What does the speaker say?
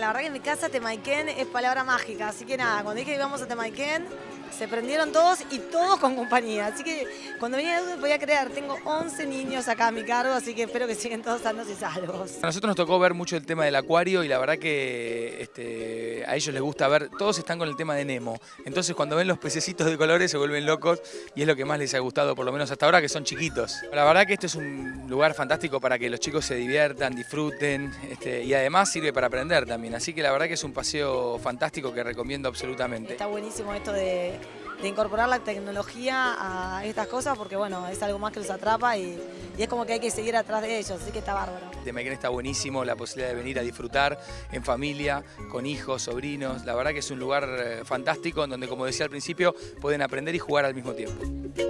La verdad que en mi casa Temaiken es palabra mágica, así que nada, cuando dije que íbamos a Temaiken, se prendieron todos y todos con compañía. Así que cuando venía no podía creer, tengo 11 niños acá a mi cargo, así que espero que siguen todos sanos y salvos. A nosotros nos tocó ver mucho el tema del acuario y la verdad que este, a ellos les gusta ver, todos están con el tema de Nemo. Entonces cuando ven los pececitos de colores se vuelven locos y es lo que más les ha gustado, por lo menos hasta ahora, que son chiquitos. La verdad que este es un lugar fantástico para que los chicos se diviertan, disfruten este, y además sirve para aprender también. Así que la verdad que es un paseo fantástico que recomiendo absolutamente. Está buenísimo esto de, de incorporar la tecnología a estas cosas porque bueno, es algo más que los atrapa y, es como que hay que seguir atrás de ellos, así que está bárbaro. Temaiken está buenísimo, la posibilidad de venir a disfrutar en familia, con hijos, sobrinos. La verdad que es un lugar eh, fantástico en donde, como decía al principio, pueden aprender y jugar al mismo tiempo.